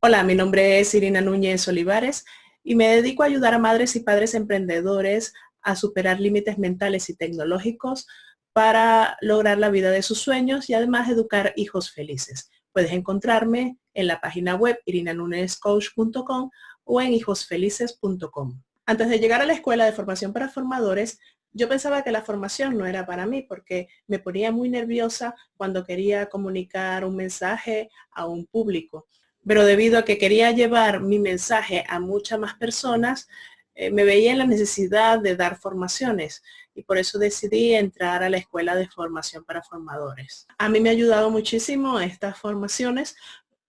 Hola, mi nombre es Irina Núñez Olivares y me dedico a ayudar a madres y padres emprendedores a superar límites mentales y tecnológicos para lograr la vida de sus sueños y además educar hijos felices. Puedes encontrarme en la página web irinanunezcoach.com o en hijosfelices.com. Antes de llegar a la escuela de formación para formadores, yo pensaba que la formación no era para mí porque me ponía muy nerviosa cuando quería comunicar un mensaje a un público pero debido a que quería llevar mi mensaje a muchas más personas, eh, me veía en la necesidad de dar formaciones y por eso decidí entrar a la Escuela de Formación para Formadores. A mí me ha ayudado muchísimo estas formaciones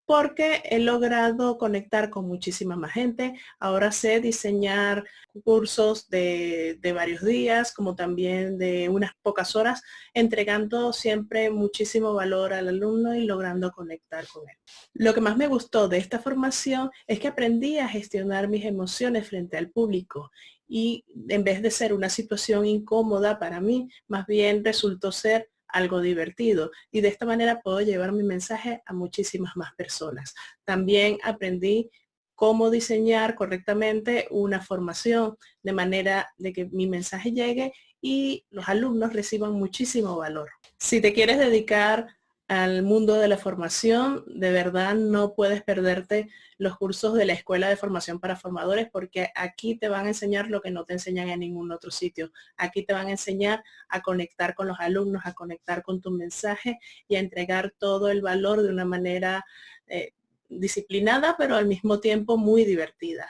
porque he logrado conectar con muchísima más gente. Ahora sé diseñar cursos de, varios días, como también de unas pocas horas, entregando siempre muchísimo valor al alumno y logrando conectar con él. Lo que más me gustó de esta formación es que aprendí a gestionar mis emociones frente al público y en vez de ser una situación incómoda para mí, más bien resultó ser algo divertido y de esta manera puedo llevar mi mensaje a muchísimas más personas. También aprendí cómo diseñar correctamente una formación de manera de que mi mensaje llegue y los alumnos reciban muchísimo valor. Si te quieres dedicar al mundo de la formación, de verdad no puedes perderte los cursos de la Escuela de Formación para Formadores porque aquí te van a enseñar lo que no te enseñan en ningún otro sitio. Aquí te van a enseñar a conectar con los alumnos, a conectar con tu mensaje y a entregar todo el valor de una manera eh, disciplinada, pero al mismo tiempo muy divertida.